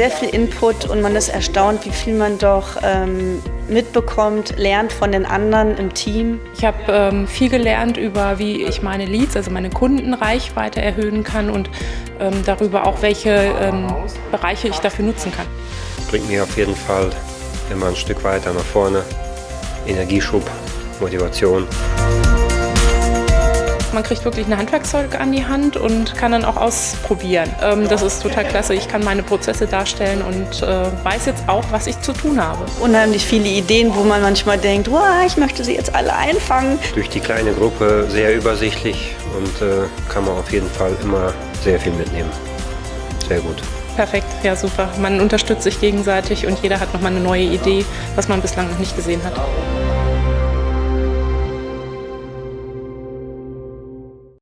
sehr viel Input und man ist erstaunt, wie viel man doch ähm, mitbekommt, lernt von den anderen im Team. Ich habe ähm, viel gelernt über, wie ich meine Leads, also meine Kundenreichweite erhöhen kann und ähm, darüber auch, welche ähm, Bereiche ich dafür nutzen kann. Bringt mich auf jeden Fall immer ein Stück weiter nach vorne. Energieschub, Motivation. Man kriegt wirklich ein Handwerkzeug an die Hand und kann dann auch ausprobieren. Ähm, das ist total klasse. Ich kann meine Prozesse darstellen und äh, weiß jetzt auch, was ich zu tun habe. Unheimlich viele Ideen, wo man manchmal denkt, wow, ich möchte sie jetzt alle einfangen. Durch die kleine Gruppe sehr übersichtlich und äh, kann man auf jeden Fall immer sehr viel mitnehmen. Sehr gut. Perfekt, ja super. Man unterstützt sich gegenseitig und jeder hat nochmal eine neue Idee, was man bislang noch nicht gesehen hat.